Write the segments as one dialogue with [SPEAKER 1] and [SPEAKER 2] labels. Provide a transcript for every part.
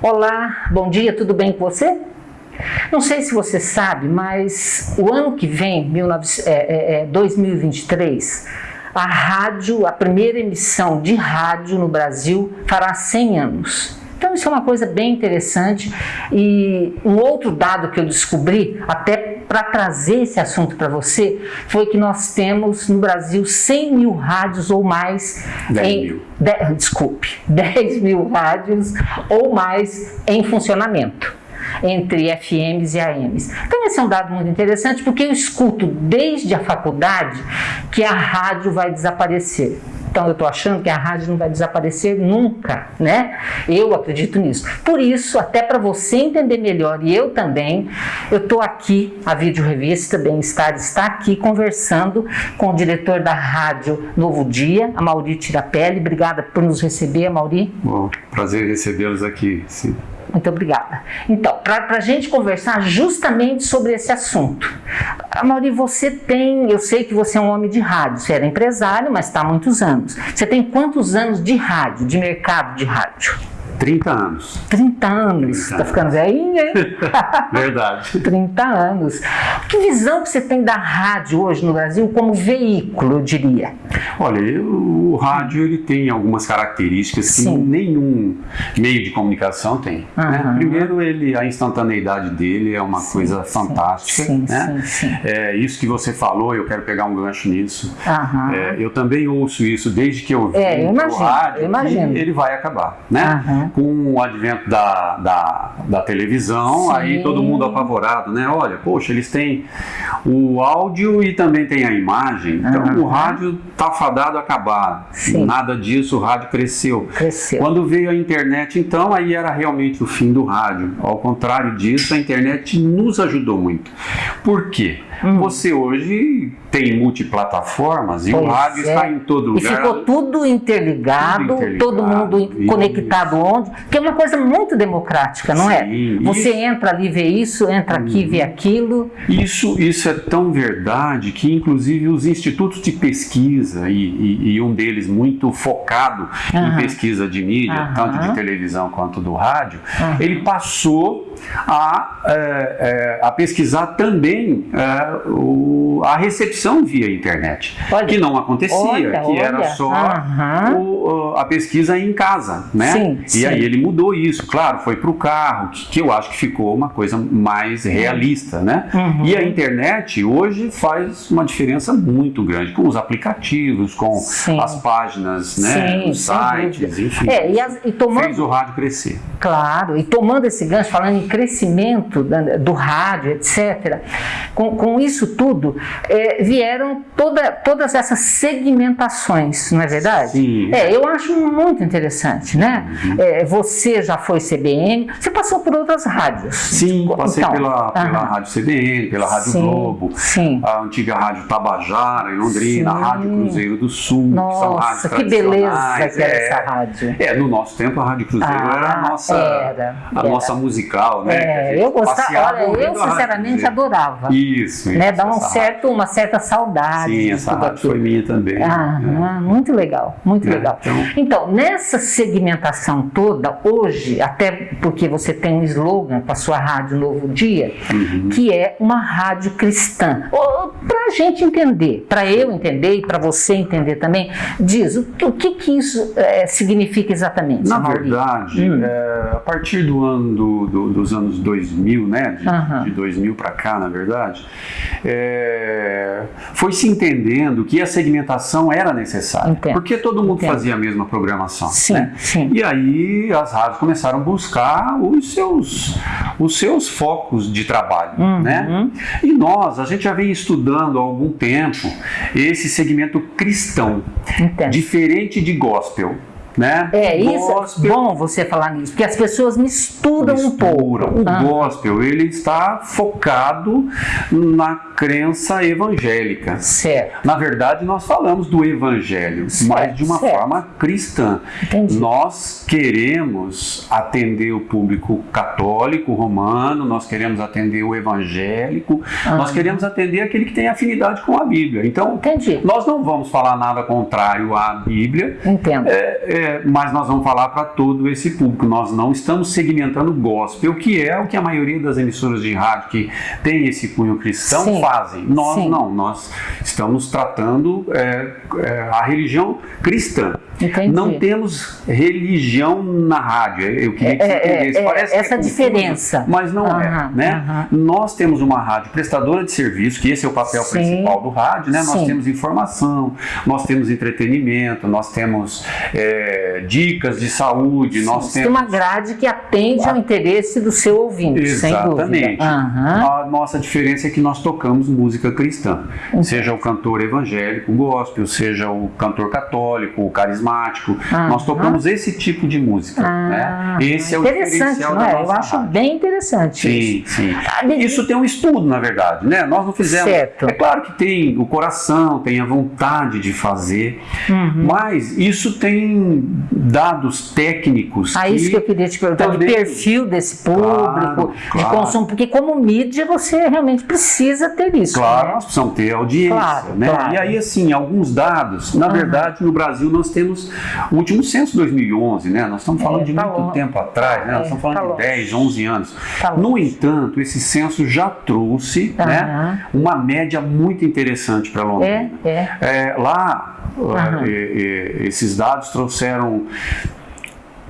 [SPEAKER 1] Olá, bom dia, tudo bem com você? Não sei se você sabe, mas o ano que vem, 2023, é, é, a rádio, a primeira emissão de rádio no Brasil fará 100 anos. Então isso é uma coisa bem interessante e um outro dado que eu descobri, até para trazer esse assunto para você, foi que nós temos no Brasil 100 mil rádios ou mais
[SPEAKER 2] 10 em, mil.
[SPEAKER 1] De, desculpe, 10 mil rádios ou mais em funcionamento entre FMs e AMs. Então esse é um dado muito interessante porque eu escuto desde a faculdade que a rádio vai desaparecer. Então eu estou achando que a rádio não vai desaparecer nunca, né? Eu acredito nisso. Por isso, até para você entender melhor e eu também, eu estou aqui, a Vídeo Revista Bem-Estar está aqui conversando com o diretor da rádio Novo Dia, a Mauri Tirapelli. Obrigada por nos receber, Mauri.
[SPEAKER 2] Bom, prazer recebê-los aqui. Sim.
[SPEAKER 1] Muito obrigada. Então, para a gente conversar justamente sobre esse assunto. Mauri, você tem, eu sei que você é um homem de rádio, você era empresário, mas está há muitos anos. Você tem quantos anos de rádio, de mercado de rádio?
[SPEAKER 2] 30 anos.
[SPEAKER 1] 30 anos. 30 tá ficando velhinha, hein?
[SPEAKER 2] Verdade.
[SPEAKER 1] 30 anos. Que visão que você tem da rádio hoje no Brasil como veículo, eu diria?
[SPEAKER 2] Olha, o rádio ele tem algumas características que Sim. nenhum meio de comunicação tem. Uhum. Né? Primeiro, ele, a instantaneidade dele é uma sim, coisa fantástica. Sim, né? sim, É, isso que você falou, eu quero pegar um gancho nisso. Uhum. É, eu também ouço isso desde que eu vi
[SPEAKER 1] é, eu imagino, rádio. Eu imagino.
[SPEAKER 2] ele vai acabar. Né? Uhum com o advento da, da, da televisão, aí todo mundo apavorado, né? Olha, poxa, eles têm o áudio e também tem a imagem, então o rádio está fadado a acabar. Sim. Nada disso, o rádio cresceu.
[SPEAKER 1] cresceu.
[SPEAKER 2] Quando veio a internet, então, aí era realmente o fim do rádio. Ao contrário disso, a internet nos ajudou muito. Por quê? Hum. Você hoje tem multiplataformas e pois o rádio é. está em todo lugar.
[SPEAKER 1] E ficou tudo interligado, tudo interligado todo mundo conectado onde, que é uma coisa muito democrática, não é? Sim, é? Você isso. entra ali, vê isso, entra hum. aqui, vê aquilo.
[SPEAKER 2] Isso, isso é tão verdade que, inclusive, os institutos de pesquisa, e, e, e um deles muito focado em pesquisa de mídia, tanto de televisão quanto do rádio, ele passou a, é, é, a pesquisar também é, o, a recepção via internet, olha, que não acontecia, olha, que olha. era só o, a pesquisa em casa, né? Sim, e sim. aí ele mudou isso, claro, foi para o carro, que, que, eu acho que ficou uma coisa mais realista, né? Uhum. E a internet hoje faz uma diferença muito grande com os aplicativos, com sim. as páginas, né? Os sites, enfim.
[SPEAKER 1] É, e as, e tomando,
[SPEAKER 2] fez o rádio crescer.
[SPEAKER 1] Claro, e tomando esse gancho, falando em crescimento do rádio, etc., com, com isso tudo, é, vieram toda, todas essas segmentações, não é verdade?
[SPEAKER 2] Sim.
[SPEAKER 1] É, eu acho muito interessante, né? Uhum. É, você já foi CBN, você passou por outras rádios.
[SPEAKER 2] Sim, passei então, pela, pela Rádio CBN, pela Rádio sim, Globo,
[SPEAKER 1] sim.
[SPEAKER 2] a antiga Rádio Tabajara, em Londrina, sim. a Rádio Cruzeiro do Sul,
[SPEAKER 1] Nossa, que são que beleza que era é, essa rádio.
[SPEAKER 2] É, no nosso tempo a Rádio Cruzeiro ah, era a nossa, era, a era. nossa musical, né?
[SPEAKER 1] É, eu gostava, olha, eu sinceramente adorava.
[SPEAKER 2] Isso,
[SPEAKER 1] né? Dá um certo, uma certa saudade.
[SPEAKER 2] Sim, essa rádio aquilo. foi minha também.
[SPEAKER 1] Ah, é. Muito legal, muito é, legal. Então... então, nessa segmentação toda, hoje, até porque você tem um slogan para sua rádio Novo Dia, uhum. que é uma rádio cristã. A gente entender, para eu entender e para você entender também, diz o, o que, que isso é, significa exatamente?
[SPEAKER 2] Na Maurício? verdade, hum. é, a partir do ano do, do, dos anos 2000, né, de, uhum. de 2000 para cá, na verdade, é, foi se entendendo que a segmentação era necessária, Entendo. porque todo mundo Entendo. fazia a mesma programação.
[SPEAKER 1] Sim,
[SPEAKER 2] né?
[SPEAKER 1] sim.
[SPEAKER 2] E aí as rádios começaram a buscar os seus, os seus focos de trabalho. Uhum. Né? E nós, a gente já vem estudando há algum tempo esse segmento cristão, Entendo. diferente de gospel né?
[SPEAKER 1] É, isso é bom você falar nisso, porque as pessoas misturam, misturam. um pouco.
[SPEAKER 2] O ah. gospel, ele está focado na crença evangélica.
[SPEAKER 1] Certo.
[SPEAKER 2] Na verdade, nós falamos do evangelho, certo, mas de uma certo. forma cristã.
[SPEAKER 1] Entendi.
[SPEAKER 2] Nós queremos atender o público católico, romano, nós queremos atender o evangélico, ah. nós queremos atender aquele que tem afinidade com a Bíblia. Então,
[SPEAKER 1] Entendi.
[SPEAKER 2] nós não vamos falar nada contrário à Bíblia.
[SPEAKER 1] Entendo.
[SPEAKER 2] É, é, é, mas nós vamos falar para todo esse público. Nós não estamos segmentando gospel, que é o que a maioria das emissoras de rádio que tem esse cunho cristão Sim. fazem. Nós Sim. não, nós estamos tratando é, é, a religião cristã. Entendi. Não temos religião na rádio. Eu queria que você é, é, entendesse.
[SPEAKER 1] É, Parece essa é diferença.
[SPEAKER 2] Mas não uhum, é. Né? Uhum. Nós temos uma rádio prestadora de serviço, que esse é o papel Sim. principal do rádio. Né? Nós temos informação, nós temos entretenimento, nós temos é, dicas de saúde. Sim. Nós temos
[SPEAKER 1] uma grade que atende ao interesse do seu ouvinte.
[SPEAKER 2] Exatamente. Uhum. A nossa diferença é que nós tocamos música cristã. Seja o cantor evangélico, gospel, seja o cantor católico, o carismático. Ah, nós tocamos esse tipo de música. Ah, né? Esse é o diferencial
[SPEAKER 1] não
[SPEAKER 2] é?
[SPEAKER 1] Eu acho
[SPEAKER 2] rádio.
[SPEAKER 1] bem interessante.
[SPEAKER 2] Sim,
[SPEAKER 1] isso.
[SPEAKER 2] sim. Ah, isso tem um estudo, na verdade. Né? Nós não fizemos. Certo. É claro que tem o coração, tem a vontade de fazer, uhum. mas isso tem dados técnicos.
[SPEAKER 1] Ah, isso que eu queria te perguntar, de perfil desse público, claro, de claro. consumo, porque como mídia você realmente precisa ter isso.
[SPEAKER 2] Claro,
[SPEAKER 1] né?
[SPEAKER 2] nós precisamos ter audiência. Claro, né? Claro. E aí, assim, alguns dados, na uhum. verdade, no Brasil nós temos o último censo 2011, né? Nós estamos falando é, de tá muito tempo atrás, né? Nós é, estamos falando tá de 10, 11 anos. Tá no entanto, esse censo já trouxe uhum. né, uma média muito interessante para Londrina. É, é. é lá, uhum. esses dados trouxeram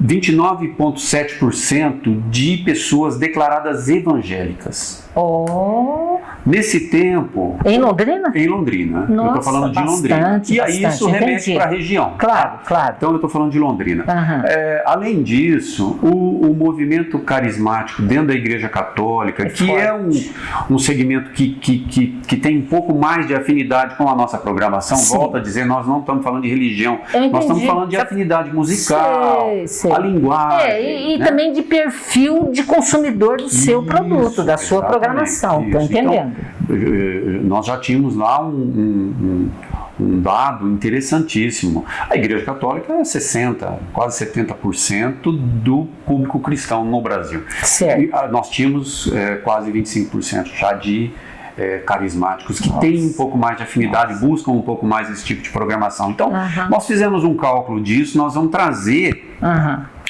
[SPEAKER 2] 29,7% de pessoas declaradas evangélicas.
[SPEAKER 1] Oh.
[SPEAKER 2] Nesse tempo.
[SPEAKER 1] Em Londrina?
[SPEAKER 2] Em Londrina. Nossa, eu estou falando de Londrina. E aí isso remete para a região.
[SPEAKER 1] Claro, claro.
[SPEAKER 2] Então eu estou falando de Londrina. Uhum. É, além disso, o, o, movimento carismático dentro da Igreja Católica, é que forte. é um, um segmento que, que, que, que, tem um pouco mais de afinidade com a nossa programação, Sim. volta a dizer, nós não estamos falando de religião, nós estamos falando de afinidade musical, sei, sei. a linguagem.
[SPEAKER 1] É, e, e né? também de perfil de consumidor do seu isso, produto, da sua programação. Estou entendendo. Então,
[SPEAKER 2] nós já tínhamos lá um, um, um, dado interessantíssimo. A Igreja Católica é 60%, quase 70% do público cristão no Brasil.
[SPEAKER 1] Certo. E,
[SPEAKER 2] ah, nós tínhamos é, quase 25% já de é, carismáticos que Nossa. têm um pouco mais de afinidade, Nossa. buscam um pouco mais esse tipo de programação. Então, nós fizemos um cálculo disso, nós vamos trazer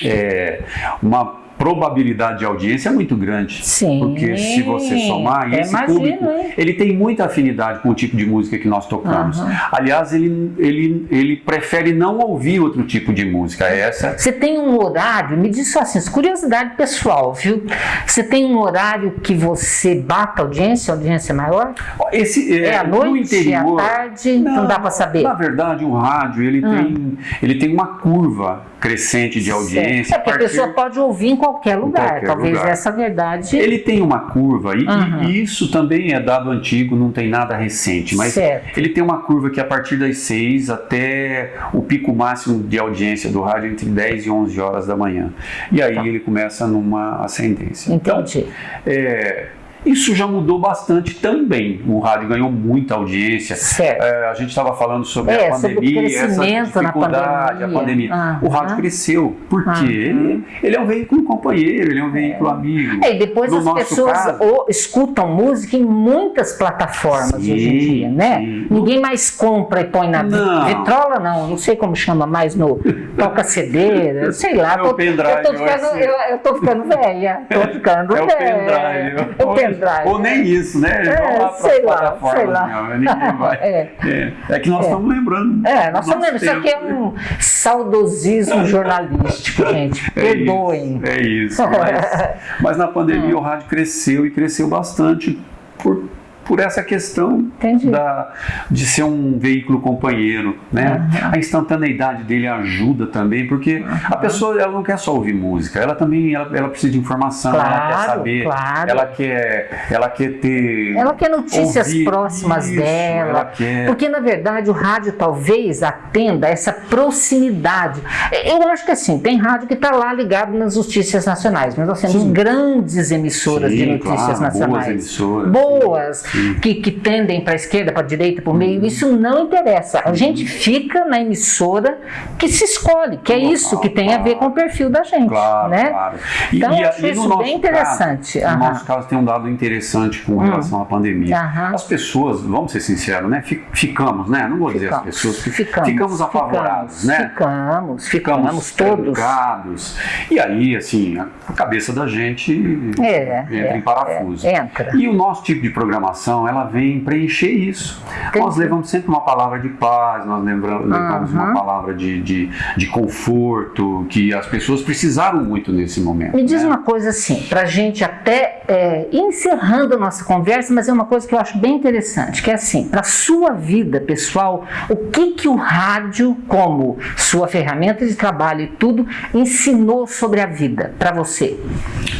[SPEAKER 2] é, uma probabilidade de audiência é muito grande.
[SPEAKER 1] Sim.
[SPEAKER 2] Porque se você somar, esse imagino, público, hein? ele tem muita afinidade com o tipo de música que nós tocamos. Uhum. Aliás, ele, ele, ele prefere não ouvir outro tipo de música. É essa.
[SPEAKER 1] Você tem um horário, me diz só assim, curiosidade pessoal, viu? Você tem um horário que você bata a audiência, a audiência é maior?
[SPEAKER 2] Esse,
[SPEAKER 1] é, é à noite, interior, é à tarde? Não, não dá para saber.
[SPEAKER 2] Na verdade, o rádio ele, hum. tem, ele tem uma curva crescente de audiência.
[SPEAKER 1] É porque a, pessoa pode ouvir em qualquer lugar, em qualquer talvez lugar. essa verdade.
[SPEAKER 2] Ele tem uma curva, e, uhum. e, isso também é dado antigo, não tem nada recente, mas certo. ele tem uma curva que a partir das 6 até o pico máximo de audiência do rádio entre 10 e 11 horas da manhã. E aí tá. ele começa numa ascendência.
[SPEAKER 1] Entendi.
[SPEAKER 2] Então, é, isso já mudou bastante também. O rádio ganhou muita audiência. É, a gente estava falando sobre é, a pandemia, sobre essa dificuldade, pandemia. a pandemia. Uhum. O rádio cresceu, porque uhum. ele, ele é um veículo companheiro, ele é um veículo é. amigo.
[SPEAKER 1] É, e depois no as pessoas caso, escutam música em muitas plataformas sim, hoje em dia, né? Sim. Ninguém mais compra e põe na não. vitrola, não. Não sei como chama mais no toca CD, sei lá.
[SPEAKER 2] É tô, pendrive,
[SPEAKER 1] eu, tô ficando, eu, eu tô ficando velha. Tô ficando
[SPEAKER 2] é
[SPEAKER 1] velha.
[SPEAKER 2] O pendrive Ou nem isso, né?
[SPEAKER 1] É, lá sei lá, sei lá.
[SPEAKER 2] Meu, vai. é. É. é. que nós é. estamos lembrando.
[SPEAKER 1] É, nós estamos lembrando. Isso aqui é um saudosismo jornalístico, gente. É Perdoem.
[SPEAKER 2] É isso. Mas, mas na pandemia o rádio cresceu e cresceu bastante por por essa questão da, de ser um veículo companheiro, né? Uhum. A instantaneidade dele ajuda também, porque uhum. a pessoa ela não quer só ouvir música, ela também ela, ela precisa de informação,
[SPEAKER 1] claro,
[SPEAKER 2] ela quer saber,
[SPEAKER 1] claro.
[SPEAKER 2] ela quer ela quer ter
[SPEAKER 1] ela quer notícias próximas isso, dela, quer... porque na verdade o rádio talvez atenda essa proximidade. Eu acho que assim tem rádio que está lá ligado nas notícias nacionais, mas nós temos Sim. grandes emissoras Sim, de notícias
[SPEAKER 2] claro,
[SPEAKER 1] nacionais,
[SPEAKER 2] boas emissoras,
[SPEAKER 1] boas que, que tendem para a esquerda, para a direita, para o meio. Isso não interessa. A gente fica na emissora que se escolhe, que é isso que tem a ver com o perfil da gente.
[SPEAKER 2] Claro,
[SPEAKER 1] né?
[SPEAKER 2] claro. E,
[SPEAKER 1] Então,
[SPEAKER 2] e,
[SPEAKER 1] acho
[SPEAKER 2] e
[SPEAKER 1] isso
[SPEAKER 2] no
[SPEAKER 1] bem interessante.
[SPEAKER 2] Caso, no nosso caso tem um dado interessante com relação à pandemia.
[SPEAKER 1] Aham.
[SPEAKER 2] As pessoas, vamos ser sinceros, né? Fi- Ficamos, né? Não vou dizer as
[SPEAKER 1] Ficamos.
[SPEAKER 2] pessoas, fi-
[SPEAKER 1] Ficamos,
[SPEAKER 2] ficamos apavorados,
[SPEAKER 1] ficamos,
[SPEAKER 2] né?
[SPEAKER 1] Ficamos, ficamos, todos.
[SPEAKER 2] trancados. E aí, assim, a a cabeça da gente
[SPEAKER 1] É,
[SPEAKER 2] entra
[SPEAKER 1] é,
[SPEAKER 2] em parafuso.
[SPEAKER 1] é, entra.
[SPEAKER 2] E o nosso tipo de programação, ela vem preencher isso.
[SPEAKER 1] Entendi.
[SPEAKER 2] Nós levamos sempre uma palavra de paz, nós lembra- levamos uma
[SPEAKER 1] Aham.
[SPEAKER 2] palavra de, de, de conforto, que as pessoas precisaram muito nesse momento.
[SPEAKER 1] Me diz
[SPEAKER 2] né?
[SPEAKER 1] uma coisa assim, para a gente até é, encerrando a nossa conversa, mas é uma coisa que eu acho bem interessante, que é assim, para sua vida pessoal, o que que o rádio, como sua ferramenta de trabalho e tudo, ensinou sobre a vida para você?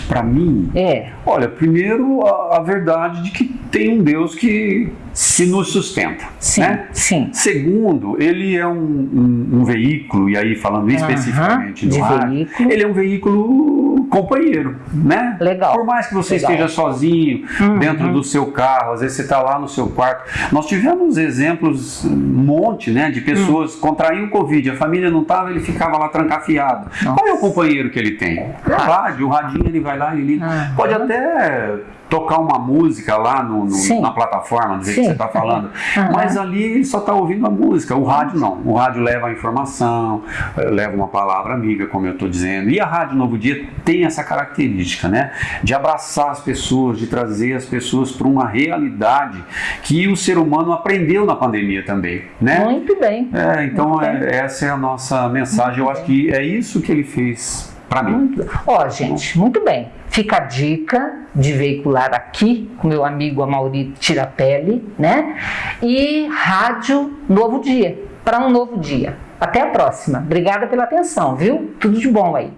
[SPEAKER 2] Para mim,
[SPEAKER 1] É,
[SPEAKER 2] olha, primeiro a, a verdade de que tem um Deus que, que nos sustenta.
[SPEAKER 1] sim,
[SPEAKER 2] né?
[SPEAKER 1] sim.
[SPEAKER 2] Segundo, ele é um, um- um veículo, e aí falando especificamente do
[SPEAKER 1] de
[SPEAKER 2] rádio,
[SPEAKER 1] veículo.
[SPEAKER 2] ele é um veículo companheiro, né?
[SPEAKER 1] Legal.
[SPEAKER 2] Por mais que você
[SPEAKER 1] Legal.
[SPEAKER 2] esteja sozinho
[SPEAKER 1] Uhum.
[SPEAKER 2] dentro do seu carro, às vezes você está lá no seu quarto. Nós tivemos exemplos, um monte, né, de pessoas
[SPEAKER 1] Hum.
[SPEAKER 2] contraíam o Covid, a família não estava, ele ficava lá trancafiado. Qual é o companheiro que ele tem? É o rádio, o radinho ele vai lá e liga.
[SPEAKER 1] Uhum.
[SPEAKER 2] Pode até tocar uma música lá no, no- na plataforma, do jeito
[SPEAKER 1] Sim.
[SPEAKER 2] que você está falando.
[SPEAKER 1] Uhum.
[SPEAKER 2] Mas ali ele só está ouvindo a música. O rádio não. O rádio leva a informação, eh, leva uma palavra amiga, como eu estou dizendo. E a Rádio Novo Dia tem essa característica, né? De abraçar as pessoas, de trazer as pessoas para uma realidade que o ser humano aprendeu na pandemia também, né?
[SPEAKER 1] Muito bem.
[SPEAKER 2] É, então
[SPEAKER 1] Muito bem.
[SPEAKER 2] é- essa é a nossa mensagem. Eu acho que é isso que ele fez para mim.
[SPEAKER 1] Ó, gente, muito bem. Fica a dica de veicular aqui com meu amigo Amauri Tirapelli, né? E Rádio Novo Dia, para um novo dia. Até a próxima. Obrigada pela atenção, viu? Tudo de bom aí.